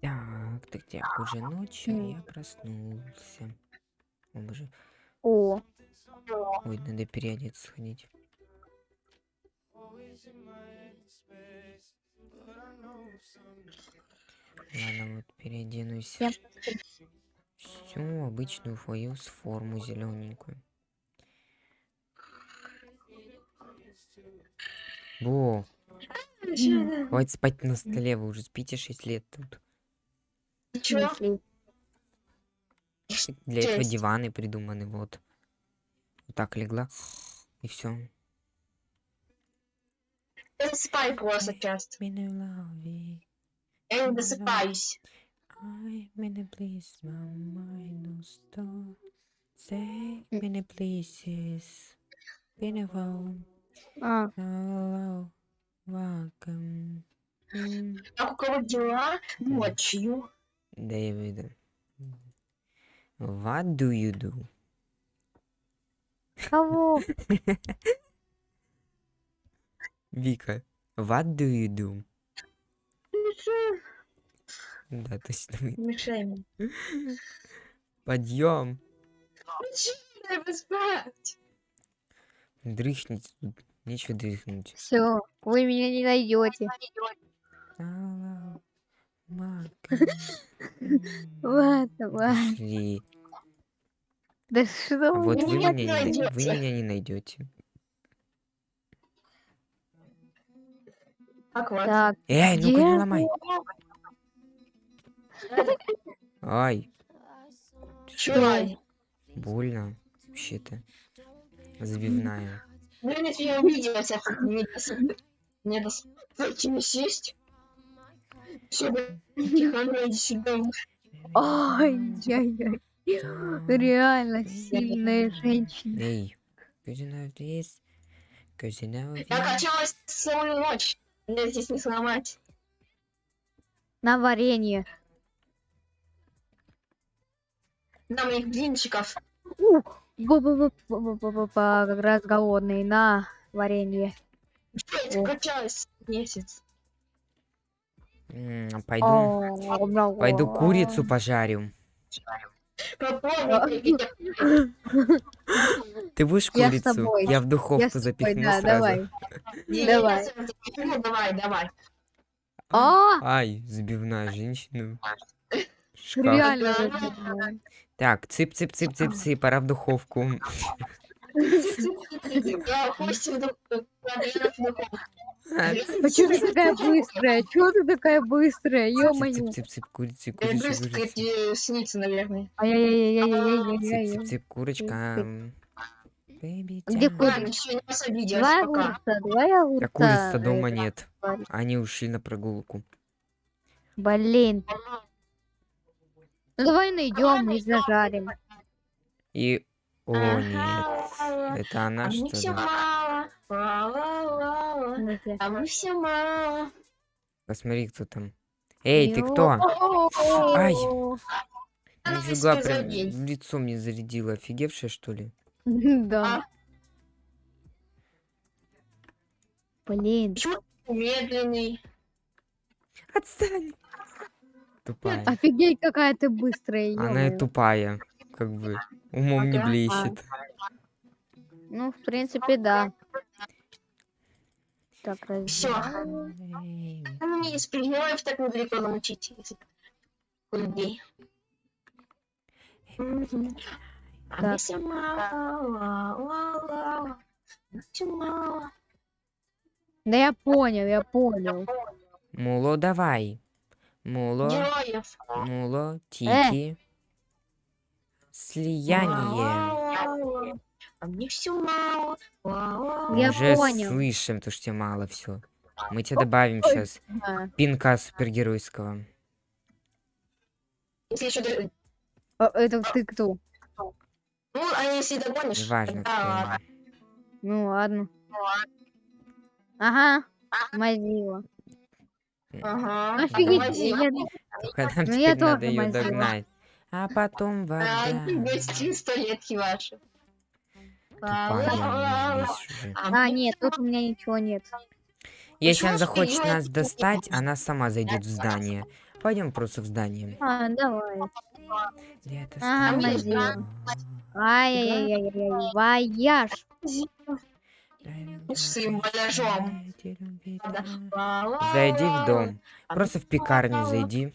Так, так, так, уже ночью я проснулся. О, боже. О, Ой, надо переодеться сходить. Ладно, вот переоденусь. Я- Всю обычную свою с форму зелененькую. Бо, хватит спать на столе, вы уже спите 6 лет тут. Чё? Для этого диваны придуманы, вот. Вот так легла. И все. Я засыпаю просто часто. Я не досыпаюсь. Many places. Beautiful. А, Hello. Welcome. М, Как у кого дела ночью? Дэвид. What do you do? кого? Вика. What do you do? Да, точно. мне. Подъем. Дай поспать. Дрыхните тут. Нечего дрыхнуть. Все, вы меня не найдете. Ладно, ладно. Пошли. Да что Вот вы меня не, не най- вы меня не найдете. Так, Эй, ну-ка не ломай. Ай, Чё? больно. Вообще-то. Забивная. Блин, если я увидела тебя, тут не досып- не досыпайте не сесть. Все, тихо, иди сюда. Ай-яй-яй. Реально сильная женщина. Эй, this, cause you know Я качалась целую ночь. Меня здесь не сломать. На варенье. На моих блинчиков. Бу-бу-бу-бу-бу-бу-бу, как раз голодный. На варенье. Качалась месяц? Пойду, пойду курицу пожарю. Ты будешь курицу? Я в духовку запихну сразу. давай. Давай. давай. А, Ай, забивная женщина. Реально. Так, цып-цып-цып-цып-цып, пора в духовку. Чё ты такая быстрая? Чё ты такая быстрая? Ё-моё. Цып-цып-цып, курица, Я курица, курица. снится, наверное. Ай-яй-яй-яй-яй-яй-яй. Цып-цып-цып, курочка. Где курица? Два огурца, два огурца. А курицы дома нет. Они ушли на прогулку. Блин. Ну давай найдем и зажарим. И... О, нет. Это она, А что ли? мало. Ну-ка. А мне все мало. Посмотри, кто там. Эй, ты кто? Ай. Нифига, прям забей. в лицо мне зарядила. Офигевшая, что ли? Да. Блин. Почему ты медленный? Отстань. Тупая. Офигеть, какая ты быстрая. Она и тупая. Как бы. Умом не Ага. блещет. Ну, в принципе, да. Так, раз. Всё. Ну, мне из пригнёев так недалеко научить. язык людей. Мгм. А Так. все мало. ла-ла-ла. Всё мало. Да я понял, я понял. Муло, давай. Муло, Героев. муло, тики. Слияние. Ла-ла-ла. А мне все мало. Я Уже понял. слышим, то что тебе мало все. Мы тебе добавим сейчас пинка супергеройского. Если еще а, Это ты кто? Ну, а если догонишь, Неважно, тогда кто. ладно. Ну ладно. Ага. Мазила. Ага. Офигеть, я- Только нам Ну, я надо тоже ее мазила. догнать. А потом А, вода. гости столетки ваши. Тупая здесь уже. А, нет, тут у меня ничего нет. Если она захочет нас достать, она сама зайдет в здание. Пойдем просто в здание. А, давай. Где-то Ага, стоит найдем. дом. Ай-яй-яй-яй, вояж. Вояжом. Зайди в дом. Просто в пекарню зайди.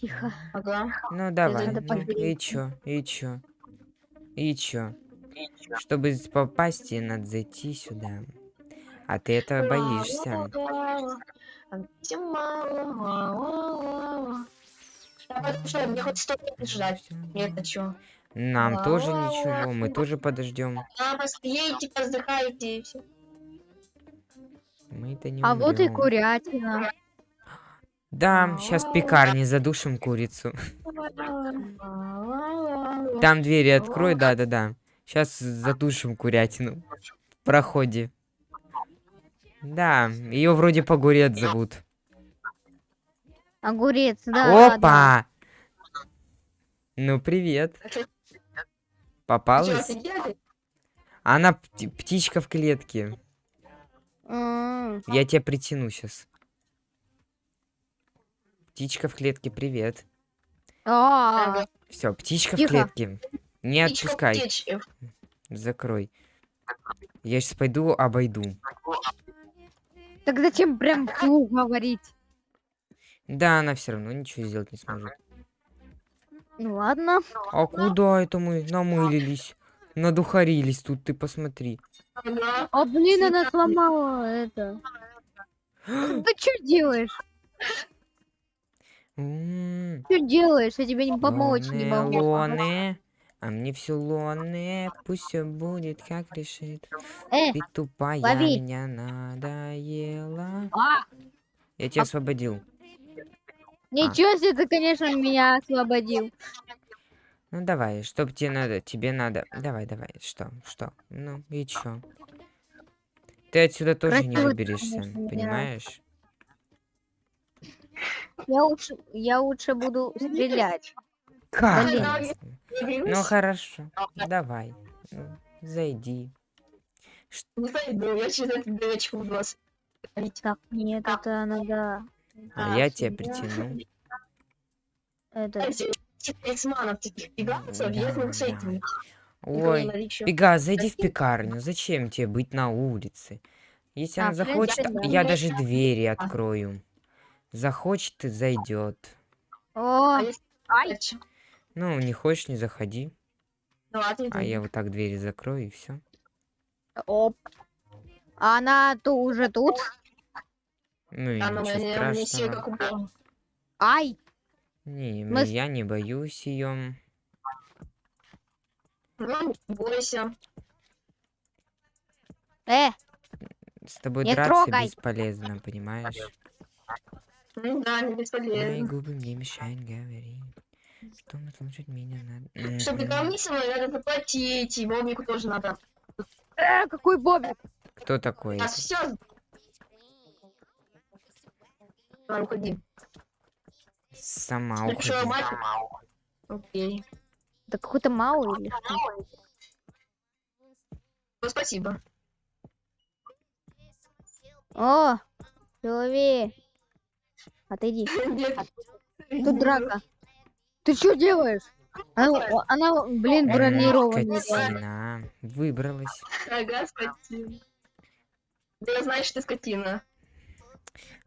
Тихо. Ага. Ну давай. ну, и чё? И чё? И чё? Чтобы попасть, тебе надо зайти сюда. А ты этого боишься. Давай, слушай, мне хоть сто лет ждать. Нет, а чё? Нам тоже ничего, мы тоже подождем. А, просто едете, поздыхаете и все. Мы-то не А вот и курятина. Да, сейчас в пекарне задушим курицу. Там двери открой, да-да-да. Сейчас задушим курятину. В проходе. Да, ее вроде Погурец зовут. Огурец, да, да, да. Опа! Ну, привет. Попалась? Она пти- птичка в клетке. Я тебя притяну сейчас. Птичка в клетке, привет. а, Все, птичка в клетке. Не Птичка отпускай. Закрой. Я сейчас пойду обойду. Так зачем прям вслух говорить? Да, она все равно ничего сделать не сможет. Ну ладно. А куда это мы намылились? Надухарились тут, ты посмотри. ага. А блин, она сломала это. Ты что делаешь? Что делаешь? Я тебе не помочь не могу. лоны. А мне все лоны, пусть все будет как решит. Э, Ты тупая, лови. меня надоела. а, Я тебя А- освободил. Ничего себе ты, конечно, меня освободил. Ну давай, что тебе надо? Тебе надо. Давай, давай. Что? Что? Ну и чё? Ты отсюда тоже не Красиво, выберешься, конечно, понимаешь? Я лучше, я лучше буду стрелять. Как? Блин. Не Ну хорошо, давай. Ну, зайди. Не зайду, я через эту дырочку буду вас. Так, нет, это надо... А я тебя притяну. Это... Знаете, типа с этими. Ой. Пега, зайди в пекарню. Зачем тебе быть на улице? Если А, она принципе, захочет, я даже двери открою. Захочет и зайдет. О, А Ну, не хочешь, не заходи. Ну, ладно, А я вот так двери закрою и все. оп. А Она то уже тут. Ну и А, ну, ничего сил страшного. как у. Ай, Не, Мы с- я не боюсь ее. Ну, бойся. э, С тобой Не драться трогай. бесполезно, понимаешь? Ну да, не Мои бесполезно. губы мне мешают говорить. Что слушать меня надо. Чтобы ко мне со мной надо заплатить, и Бобику тоже надо. э, какой бобик. Кто такой? А все. Давай, уходи. Сама уходи. мать. Окей. Да какой-то малый или что? Ну, спасибо. О, Силови. Отойди. Тут драка. Ты что делаешь? Она, она, блин, бронированная. Выбралась. Ага, скотина. Да я знаю, что ты скотина.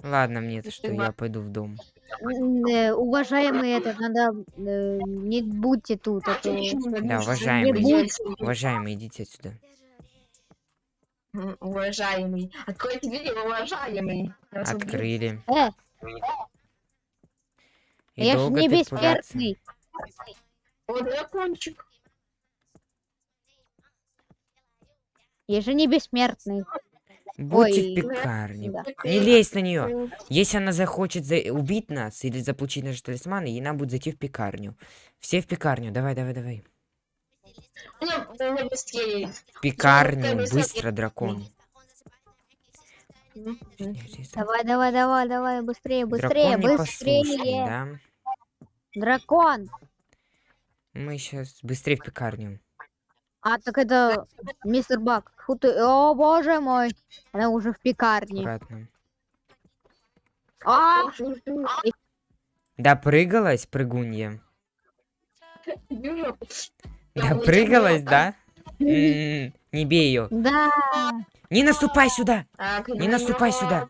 Ладно, мне то что, я пойду в дом. Э, Уважаемые, это надо... э, Не будьте тут. А Да, уважаемый. Уважаемый, идите отсюда. М, Уважаемый. Откройте двери, уважаемый. Я вас убью. Открыли. Э, И я ж долго не ты пугаться? бессмертный. О, дракончик. Я же не бессмертный. Будьте Ой, в пекарне. да. Не лезь на нее. Если она захочет за- убить нас или заполучить наши талисманы, ей надо будет зайти в пекарню. Все в пекарню. Давай, давай, давай. У меня, у меня быстрее. В пекарню. Быстро, дракон. Давай, давай, давай, давай, быстрее, быстрее, Дракон быстрее. да? Дракон. Мы сейчас быстрее в пекарню. А, так это мистер Бак. Фу ты, о боже мой. Она уже в пекарне. Аккуратно. А, Допрыгалась, прыгунья? Допрыгалась, да? М, Не бей ее. да. Не наступай сюда! Не наступай сюда!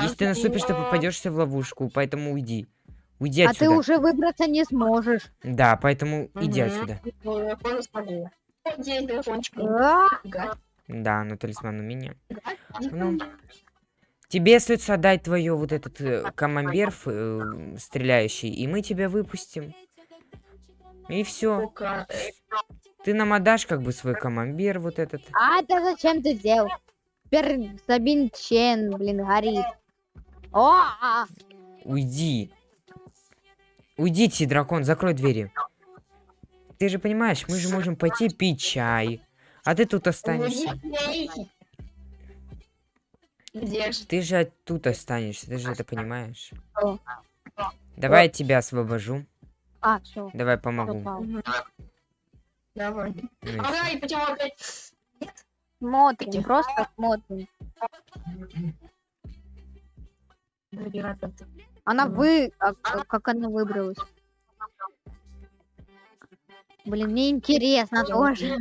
Если ты наступишь, ты попадешься в ловушку, поэтому уйди. Уйди А ты отсюда. уже выбраться не сможешь. Да, поэтому иди отсюда. Телефончик. Да, но талисман у меня. Ну, тебе следует отдать твое вот этот э, камамбер э, стреляющий, и мы тебя выпустим. И все. Ты нам отдашь как бы свой камамбер вот этот. а это зачем ты сделал? Теперь Сабин Чен, блин, горит. О, а, Уйди. Уйдите, дракон, закрой двери. Ты же понимаешь, мы же можем пойти пить чай. А ты тут останешься. Где же? Ты же тут останешься, ты же это понимаешь. Давай я тебя освобожу. а, все. Давай помогу. Давай. Ну Ага, и почему опять? Смотрим, просто смотрим. Она вы... а к- как она выбралась? Блин, мне интересно тоже.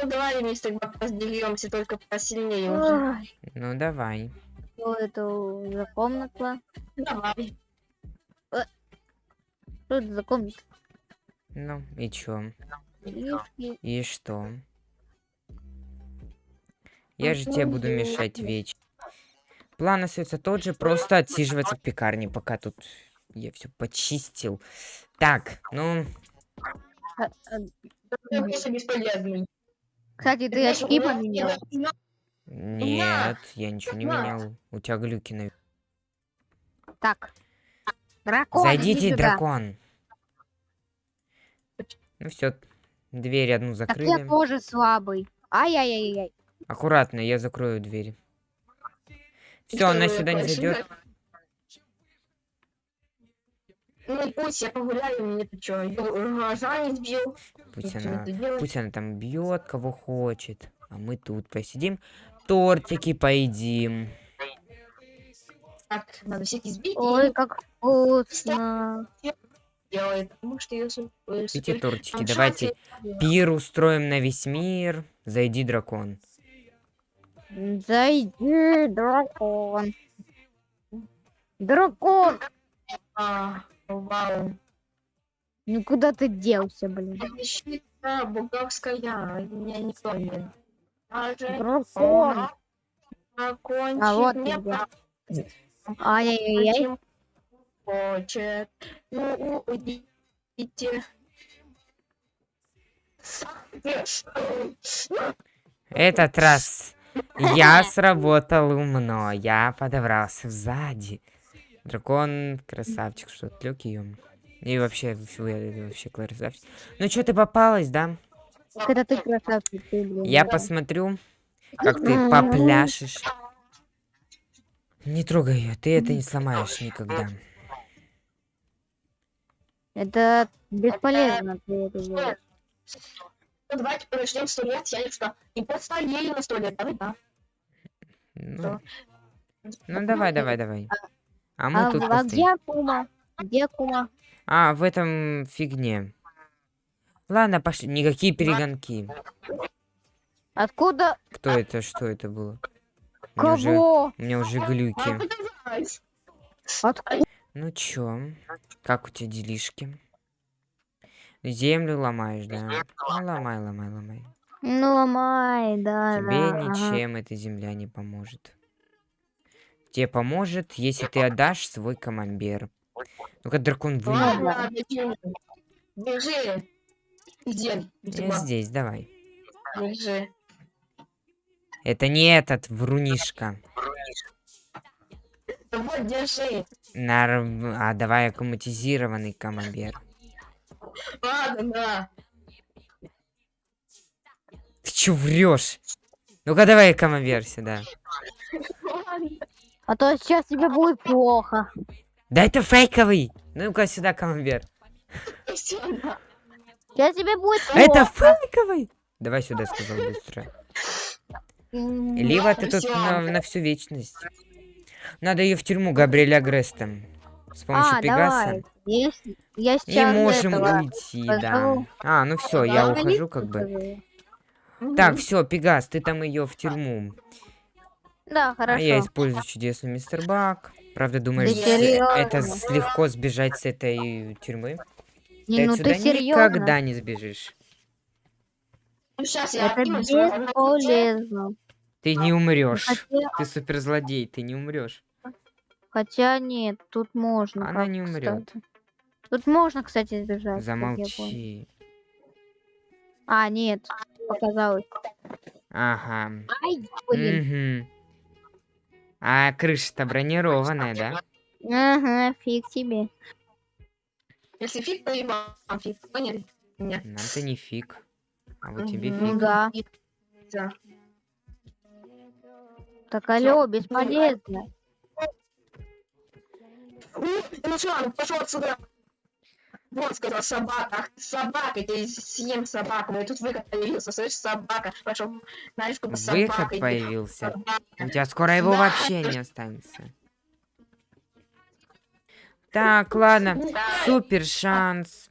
Ну давай вместе тогда разделимся, только посильнее уже. Ну давай. Что это за комната? Давай. Что это за комната? Ну и чё? Лишки. И что? Я же тебе буду мешать вечно. План остается тот же, просто отсиживаться в пекарне, пока тут я все почистил. Так, ну, А, а. Кстати, ты очки поменял. нет, я ничего не менял. У тебя глюки на... Так. Дракон, Зайдите, сюда. дракон. Ну все, дверь одну Так я закрыли. тоже слабый. Ай-яй-яй-яй. Аккуратно, я закрою дверь. Все, она сюда не зайдет. Ну пусть я погуляю, мне ты чё, глаза не сбил. Пусть она, пусть она там бьет, кого хочет. А мы тут посидим, тортики поедим. Так, надо всех избить Ой, как вкусно. Делает, потому что су- э, Эти супер- тортики, там давайте шансы- пир устроим на весь мир. Зайди, дракон. Зайди, дракон. Дракон! А, вау. Ну куда ты делся, блин? Защита буговская, меня никто не... Дракон! закончить А вот. Ай-яй-яй. Хочет. Ну, уйдите. Этот раз я сработал умно. Я подобрался сзади. Дракон красавчик, что отвлек ее. И вообще, вообще красавчик. Ну что, ты попалась, да? Это ты красавчик, ты, блин. Я да. посмотрю, как ты попляшешь. Не трогай ее, ты это не сломаешь никогда. Это бесполезно ты это делаешь. Ну, давайте подождем сто лет, я что, и постарели на сто лет, давай, да. Ну, ну давай, давай, давай. А мы А, тут а где Кума? Где Кума? А, в этом фигне. Ладно, пошли. Никакие перегонки. Откуда? Кто это? Что это было? У меня уже, Кого? у меня уже А, глюки. подавай. Откуда? Ну чё? Как у тебя делишки? Землю ломаешь, да? Ну, ломай, ломай, ломай. Ну, ломай, да, Тебе да. ага. ничем эта земля не поможет. Тебе поможет, если ты отдашь свой камамбер. Ну-ка, дракон бежи. Бежи. Где? Где? Я здесь, давай. Бежи. Это не этот врунишка. Вот, держи. Нар... А давай аккуматизированный камамбер. Ладно, да. чё врешь? Ну-ка давай командир сюда. А то сейчас тебе будет плохо. Да это фейковый. Ну-ка сюда. Сюда. Сейчас тебе будет плохо. Это фейковый. Давай сюда, сказал быстро. Либо ты тут на, на всю вечность. Надо ее в тюрьму Габриэля Грестом. С помощью А, Пегаса. давай. Если- Я И можем этого уйти, да. позову. А, ну все, я Да, ухожу как бы. Так, все, Пегас, ты там ее в тюрьму. Да, А я хорошо. использую чудесный мистер Бак. Правда, думаешь, Да это легко сбежать с этой тюрьмы? Не, ты ну отсюда ты серьезно? никогда не сбежишь. Ну, сейчас я Это бесполезно. Ты не умрешь. Хотя, Ты суперзлодей, ты не умрешь. хотя нет, тут можно. Она как, не умрет. кстати. Тут можно, кстати, сбежать. понял. Замолчи. А, нет, показалось. Ага. Ай, блин. Мгм. А крыша-то бронированная, да? Ага, фиг тебе. Если фиг, то и вам фиг. Поняли? Нет. Нам-то не фиг. А вот тебе фиг. Да. Да. Так, алло, бесполезно. У, Ну что, ну пошел отсюда. Вот, сказал собака. Ах, собака, я съем собаку. Ну и тут выход появился, слышишь, собака. Пошел, знаешь, сколько собак. Выход идет. появился. Собака. У тебя скоро его Да. вообще не останется. Так, ладно. Да. Супер шанс.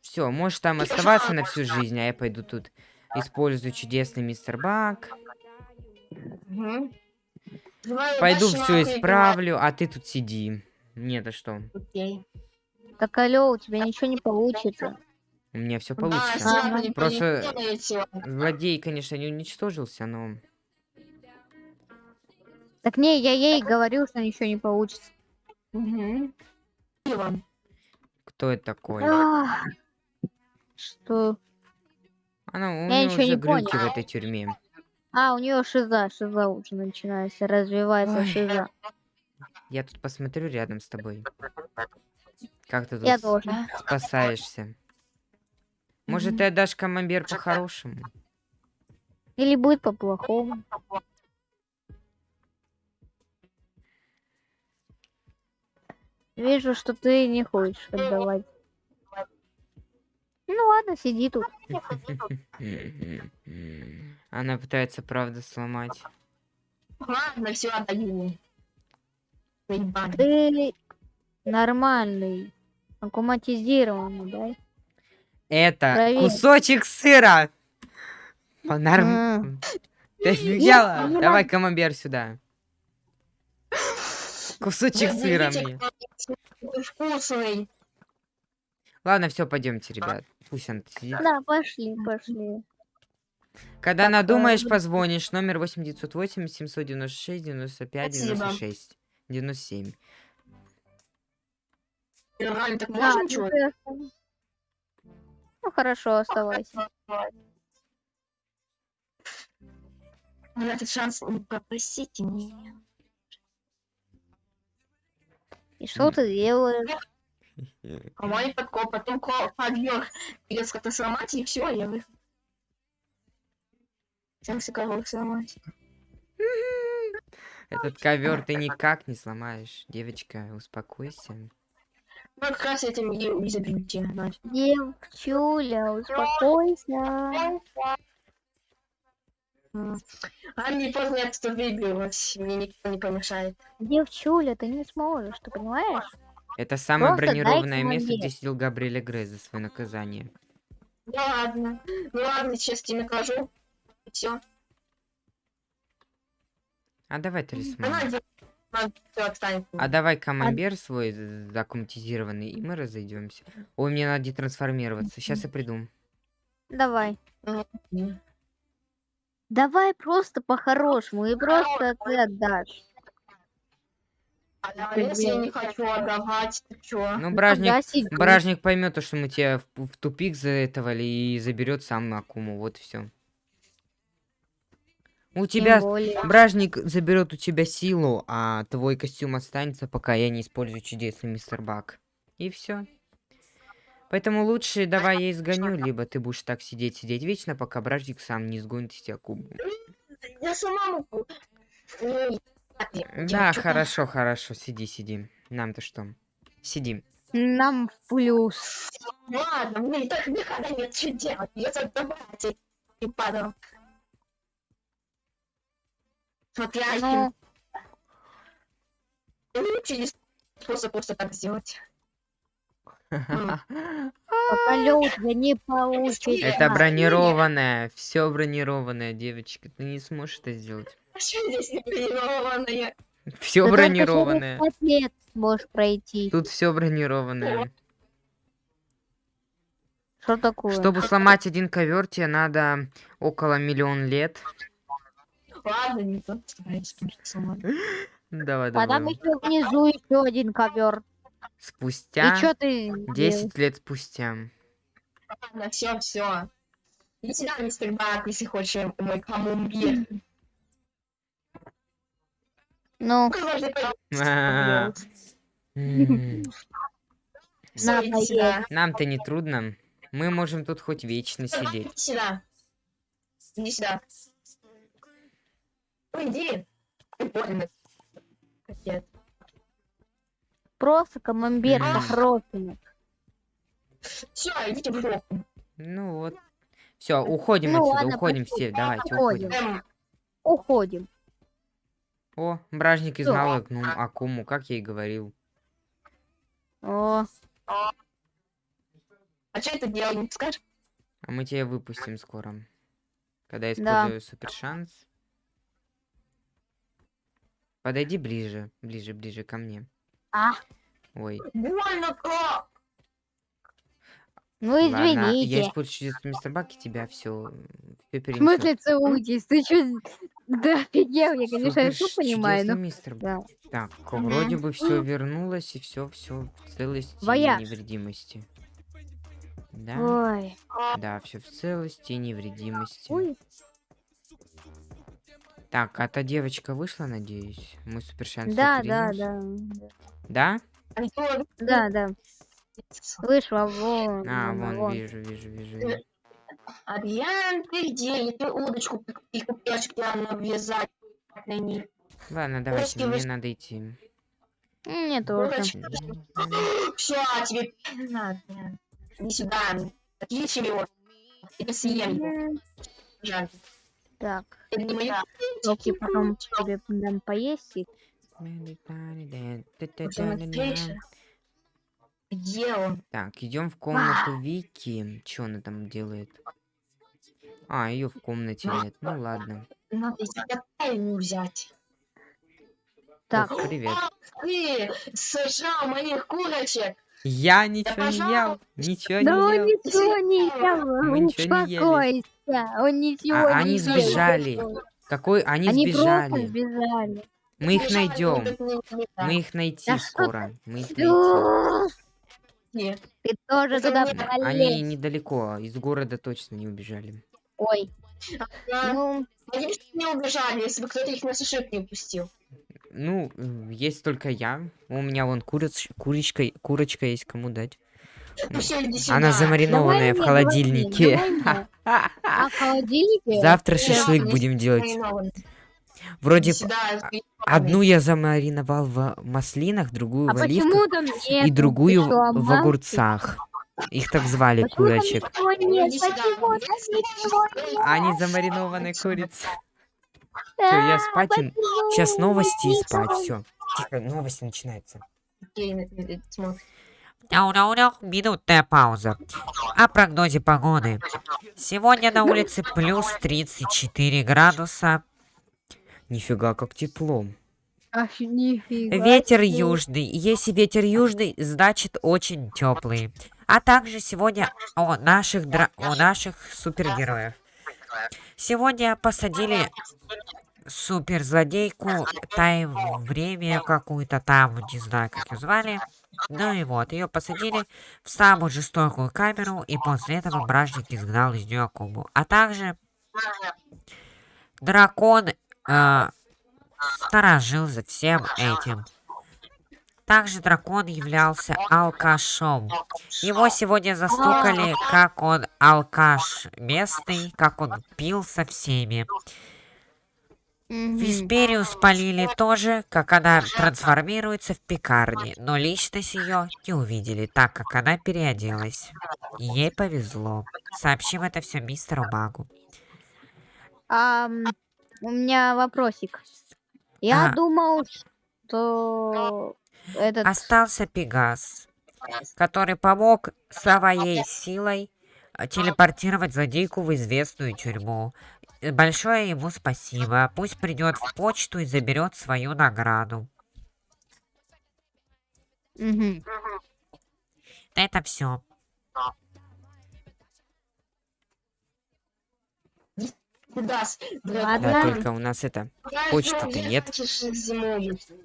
Все, можешь там оставаться на всю жизнь, а я пойду тут использую чудесный мистер Бак. Мгм. Давай Пойду все поиграем. исправлю, а ты тут сиди. Нет, а что? Окей. Так, алло, у тебя ничего не получится. У меня все Да, получится. Не Просто-. Злодей, конечно, не уничтожился, но... Так не, я ей говорил, что ничего не получится. Вам. Кто это такой? Что? Она, у Я нее ничего уже не глюки в понял. этой тюрьме. А, у нее шиза, шиза уже начинается, развивается Ой. шиза. Я тут посмотрю рядом с тобой. Как ты тут Я с- тоже. спасаешься? Может, ты отдашь камамбер по-хорошему? Или будет по-плохому. Вижу, что ты не хочешь отдавать. Ну ладно, сиди тут. Она пытается, правда, сломать. Ладно, все отдаю. Ты нормальный, аккуматизированный, да? Это Проверь. кусочек сыра! Понарм... М. Ты офигела? Давай камамбер сюда. Кусочек сыра мне. Вкусный. Ладно, все, пойдемте, ребят. Пусть он сидит. Да, пошли, пошли. Когда Так, надумаешь, э, позвонишь. Номер 8908 796 95 Спасибо. 96 97. Реально, так А, можно ну ты оста- Ну хорошо, оставайся. На этот шанс не попросите меня. И что ты делаешь? А мой подкоп, потом ко- подъем. Придется как-то сломать, и все, я вы. Всем кого сломать. Этот ковер ты никак не сломаешь. Девочка, успокойся. Ну, как раз этим забьете. знаете. Девчуля, успокойся. А мне поздно я выигрывать, мне никто не помешает. Девчуля, ты не сможешь, ты понимаешь? Это самое Просто бронированное место, где сидел Габриэля Грей за свое наказание. Ну ладно, ну ладно, сейчас тебе накажу. Все. А давай талисман. А давай камамбер свой з- закуматизированный, и мы разойдемся. Ой, мне надо детрансформироваться. Сейчас я приду. Давай. Давай просто по-хорошему, и просто ты отдашь. А если я не хочу отдавать, то чё? Ну, бражник, Тогда сиди. бражник поймет, то, что мы тебя в, в тупик заэтовали и заберет сам Акуму. Вот все. У тебя более. бражник заберет у тебя силу, а твой костюм останется, пока я не использую чудесный мистер Бак. И все. Поэтому лучше давай я изгоню, либо ты будешь так сидеть, сидеть вечно, пока бражник сам не сгонит тебя кубу. Я сама могу. Да, хорошо, хорошо, сиди, сиди. Нам-то что? Сидим. Нам в плюс. Ладно, мне так никогда нет что делать. Я задавать и падал. Смотря Ну, есть способ просто так сделать. У тебя не получится. Это бронированное, все бронированное, девочка. Ты не сможешь это сделать. А что здесь не бронированное? Все бронированное. лет сможешь пройти. Тут все бронированное. Что такое? Чтобы сломать один ковер, тебе надо около миллион лет. Ладно, не то. Давай, А там давай. еще внизу еще один ковер. И Спустя что ты? 10 лет спустя. Ладно, все, все. Иди сюда, мистер Бак, если хочешь мой камумбир. Ну, сюда. Нам-то не трудно. Мы можем тут хоть вечно сидеть. Иди сюда. Иди сюда. Ну, иди. Прикольно. Капец. просто камамбер М. хороший. Все, идите в жопу. Ну вот. Все, уходим Ну отсюда, ладно, уходим пошли. все, давайте, Уходим. уходим. Уходим. О, бражник знал Акну- Акуму, как я и говорил. О, а что это делать, не скажешь? А мы тебя выпустим скоро. Когда я Да. использую супер шанс. Подойди ближе, ближе, ближе ко мне. А. Ой, Больно как! ну ладно, я извините. использую мистер Бак, и тебя все, все В смысле целуйтесь? Ты что? Да офигел, я, конечно, все понимаю, но... мистер Да. Так, Мгм. вроде бы все вернулось, и все, все в целости и Вояж. невредимости. Да, Ой. да, все в целости и невредимости. Ой. Так, а та девочка вышла, надеюсь? Мы супер шанс Да, да, да. Да? Да, да. Вышла, вон. А, вон, вон, вижу, вижу, вижу. Адриан, ты где? Я тебе удочку и купешки надо навязать. на ней. Ладно, давайте, Русский мне выс- надо идти. Мне тоже. Все, тебе не надо. Сюда. Отличие его. Это съем. Жаль. Так, не потом тебе дам поесть. и- Смотришь? Где он? Так, идем в комнату Вики. Что она там делает? А, ее в комнате нет. Ну ладно. Надо ему взять. Так, Ох, привет. Ты сожрал моих курочек. Я ничего не ел. Ничего да он не ел. ничего не Мы ел. ничего не ели. Успокойся. Он ничего А, не они ел. сбежали. Какой? Они, Они сбежали. сбежали. Мы их найдем. Мы их найти Да скоро. Мы их найти. Нет. Ты тоже Это туда не- Они полез. недалеко. Из города точно не убежали. Ой, А, ну, Они не убежали, если бы кто-то их на сушек не упустил. Ну, есть только я. У меня вон куриц, курочка, курочка есть, кому дать. Она замаринованная Давай в мне, холодильнике. давай. А в холодильнике? Завтра шашлык будем делать. Вроде одну я замариновал в маслинах, другую А в оливках и другую что, в огурцах. Их так звали, курочек. Они замаринованные курицы. Всё, я спать Сейчас новости и спать. Все. Тихо, новости начинаются. Смотри. Мяу-мяу-мяу, минутная пауза. О прогнозе погоды. Сегодня на улице плюс 34 градуса. Нифига, как тепло. Ах, нифига Ветер южный. Если ветер южный, значит очень теплый. А также сегодня у наших, дра- у наших супергероев. Сегодня посадили суперзлодейку тайм время какую-то там, не знаю, как ее звали. Ну и вот, ее посадили в самую жестокую камеру, и после этого бражник изгнал из нее Акуму. А также дракон э, сторожил за всем этим. Также дракон являлся алкашом. Его сегодня застукали, как он алкаш местный, как он пил со всеми. Висперию спалили тоже, как она трансформируется в пекарне, но личность ее не увидели, так как она переоделась. Ей повезло. Сообщим это все мистеру Магу. Ам, у меня вопросик. Я А. думал, что этот... Остался Пегас, который помог своей силой э, телепортировать злодейку в известную тюрьму. Э, Большое ему спасибо. Пусть придет в почту и заберет свою награду. Мгм. Это все. Ладно. Да, только у нас это... Почты-то не нет.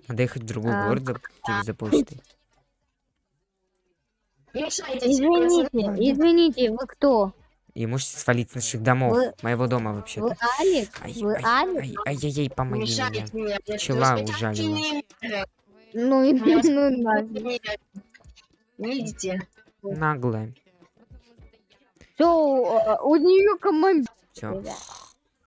Надо ехать в другой А. город за, тебе за почтой. Извините, извините, вы кто? И можете свалить с наших домов. Вы- Моего дома Вы вообще-то. Алекс? Ай, Вы ай, Алекс? ай, ай-яй-яй, помоги мне. Пчела ужалила. Ну, и ну. Нет. Видите? Наглая. Все, у нее команда. Все.